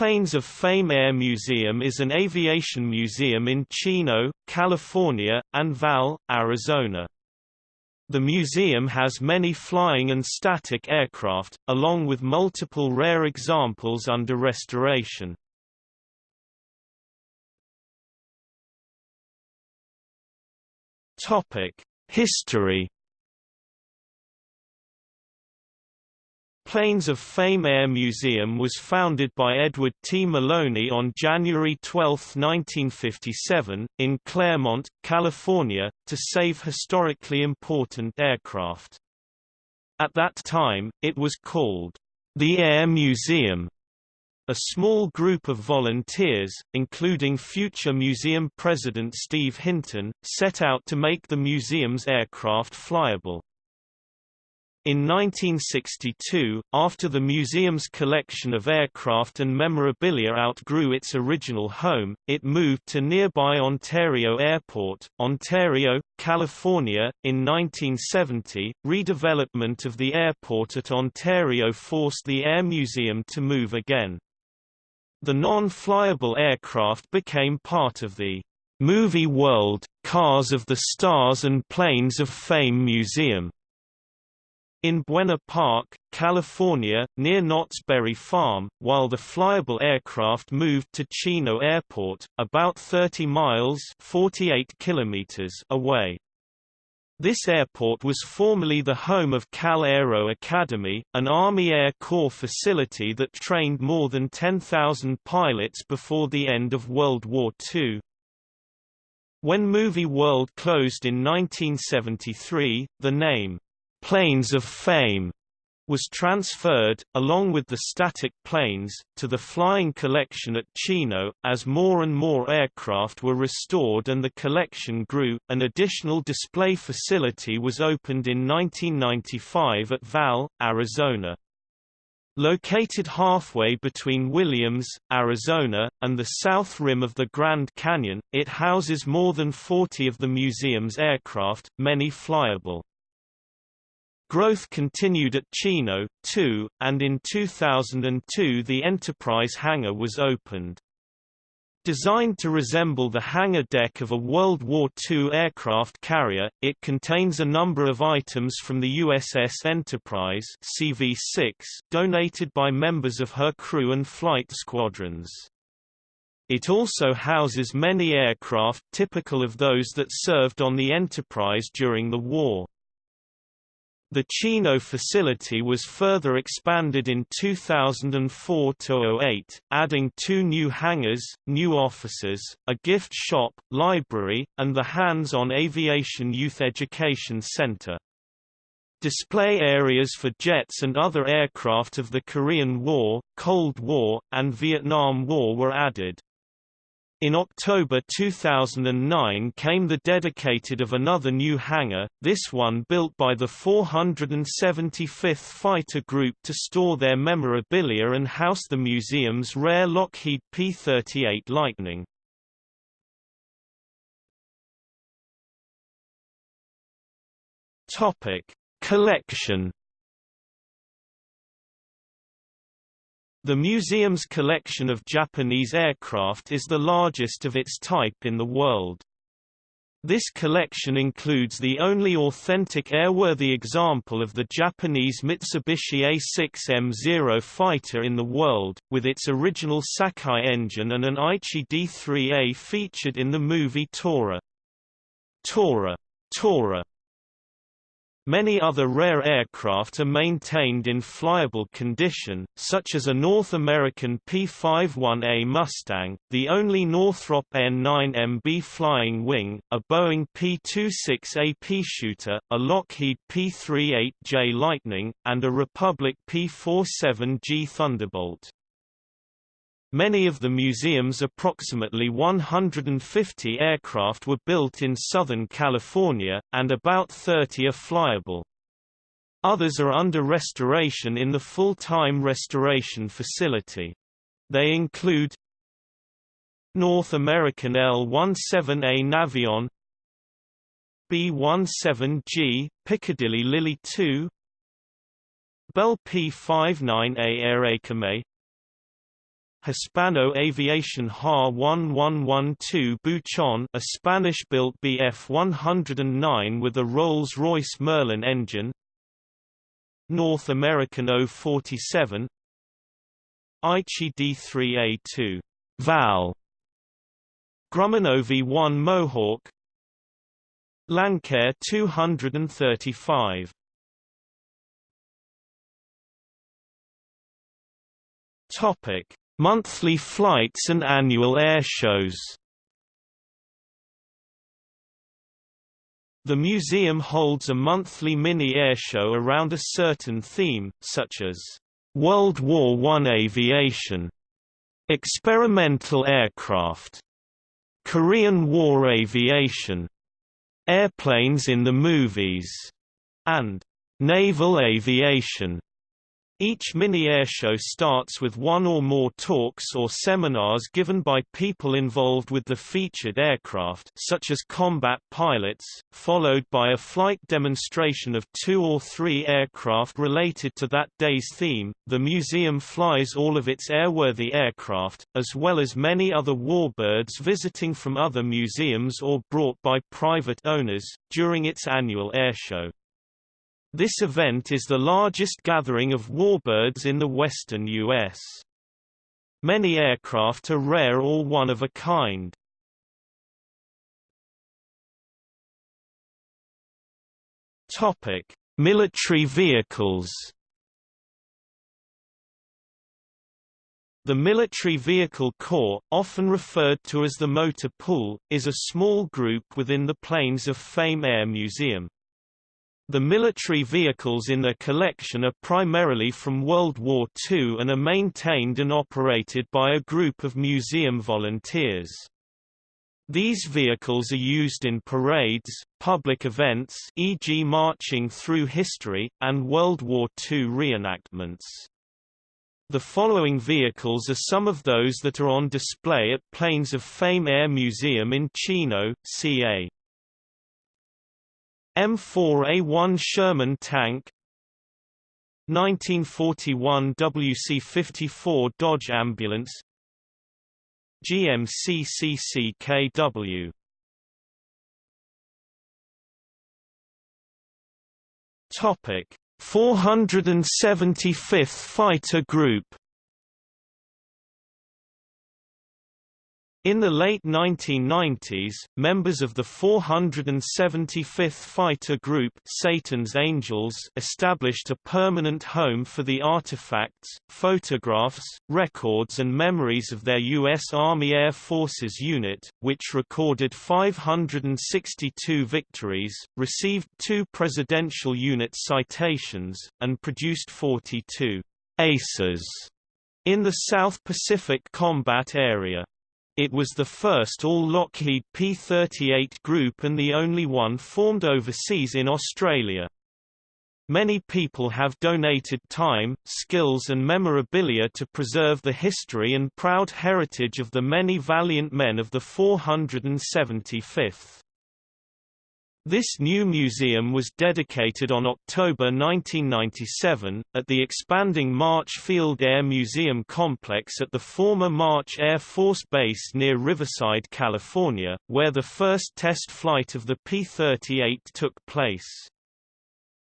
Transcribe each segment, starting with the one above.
Planes of Fame Air Museum is an aviation museum in Chino, California, and Valle, Arizona. The museum has many flying and static aircraft, along with multiple rare examples under restoration. History Planes of Fame Air Museum was founded by Edward T. Maloney on January 12, 1957, in Claremont, California, to save historically important aircraft. At that time, it was called the Air Museum. A small group of volunteers, including future museum president Steve Hinton, set out to make the museum's aircraft flyable. In 1962, after the museum's collection of aircraft and memorabilia outgrew its original home, it moved to nearby Ontario Airport, Ontario, California. In 1970, redevelopment of the airport at Ontario forced the Air Museum to move again. The non-flyable aircraft became part of the Movie World, Cars of the Stars and Planes of Fame Museum. In Buena Park, California, near Knott's Berry Farm, while the flyable aircraft moved to Chino Airport, about 30 miles 48 kilometers away. This airport was formerly the home of Cal Aero Academy, an Army Air Corps facility that trained more than 10,000 pilots before the end of World War II. When Movie World closed in 1973, the name, Planes of Fame was transferred, along with the static planes, to the flying collection at Chino. As more and more aircraft were restored and the collection grew, an additional display facility was opened in 1995 at Valle, Arizona. Located halfway between Williams, Arizona, and the south rim of the Grand Canyon, it houses more than 40 of the museum's aircraft, many flyable. Growth continued at Chino, too, and in 2002 the Enterprise hangar was opened. Designed to resemble the hangar deck of a World War II aircraft carrier, it contains a number of items from the USS Enterprise CV-6 donated by members of her crew and flight squadrons. It also houses many aircraft typical of those that served on the Enterprise during the war. The Chino facility was further expanded in 2004–08, adding two new hangars, new offices, a gift shop, library, and the Hands-on Aviation Youth Education Center. Display areas for jets and other aircraft of the Korean War, Cold War, and Vietnam War were added. In October 2009 came the dedicated of another new hangar, this one built by the 475th Fighter Group to store their memorabilia and house the museum's rare Lockheed P-38 Lightning. Collection The museum's collection of Japanese aircraft is the largest of its type in the world. This collection includes the only authentic airworthy example of the Japanese Mitsubishi A6M0 fighter in the world, with its original Sakae engine and an Aichi D3A featured in the movie Tora. Tora. Tora Many other rare aircraft are maintained in flyable condition, such as a North American P-51A Mustang, the only Northrop N-9MB flying wing, a Boeing P-26A Peashooter, a Lockheed P-38J Lightning, and a Republic P-47G Thunderbolt. Many of the museum's approximately 150 aircraft were built in Southern California, and about 30 are flyable. Others are under restoration in the full-time restoration facility. They include North American L-17A Navion B-17G, Piccadilly Lily II Bell P-59A Airacomet Hispano Aviation HA-1112 Buchon a Spanish-built Bf-109 with a Rolls-Royce Merlin engine. North American O-47 Aichi D3A2 Val. Grumman OV-1 Mohawk. Lancair 235 Topic: Monthly flights and annual air shows. The museum holds a monthly mini air show around a certain theme, such as World War I aviation, experimental aircraft, Korean War aviation, airplanes in the movies, and naval aviation. Each mini-air show starts with one or more talks or seminars given by people involved with the featured aircraft such as combat pilots, followed by a flight demonstration of two or three aircraft related to that day's theme. The museum flies all of its airworthy aircraft, as well as many other warbirds visiting from other museums or brought by private owners, during its annual airshow. This event is the largest gathering of warbirds in the western U.S. Many aircraft are rare or one of a kind. Topic: Military vehicles. The Military Vehicle Corps, often referred to as the Motor Pool, is a small group within the Planes of Fame Air Museum. The military vehicles in their collection are primarily from World War II and are maintained and operated by a group of museum volunteers. These vehicles are used in parades, public events e.g. marching through history, and World War II reenactments. The following vehicles are some of those that are on display at Planes of Fame Air Museum in Chino, CA. M4A1 Sherman tank. 1941 WC-54 Dodge ambulance. GMC CCKW Topic 475th Fighter Group In the late 1990s, members of the 475th Fighter Group Satan's Angels established a permanent home for the artifacts, photographs, records and memories of their U.S. Army Air Forces unit, which recorded 562 victories, received two Presidential Unit citations, and produced 42 aces in the South Pacific combat area. It was the first all-Lockheed P-38 group and the only one formed overseas in Australia. Many people have donated time, skills and memorabilia to preserve the history and proud heritage of the many valiant men of the 475th. This new museum was dedicated on October 1997, at the expanding March Field Air Museum complex at the former March Air Force Base near Riverside, California, where the first test flight of the P-38 took place.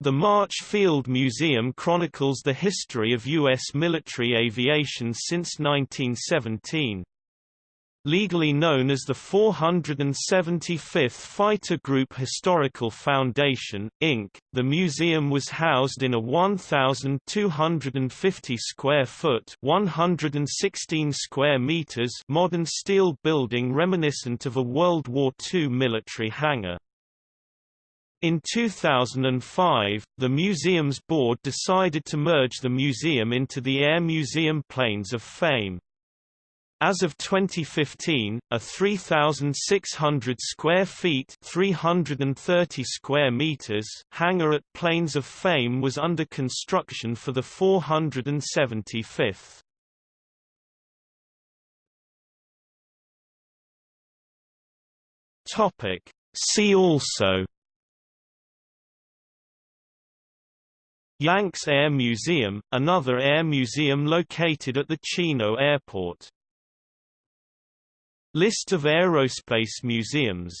The March Field Museum chronicles the history of U.S. military aviation since 1917. Legally known as the 475th Fighter Group Historical Foundation, Inc., the museum was housed in a 1,250 square foot (116 square meters) modern steel building reminiscent of a World War II military hangar. In 2005, the museum's board decided to merge the museum into the Air Museum Planes of Fame. As of 2015, a 3,600 square feet (330 square meters) hangar at Planes of Fame was under construction for the 475th. Topic. See also Yanks Air Museum, another air museum located at the Chino Airport. List of aerospace museums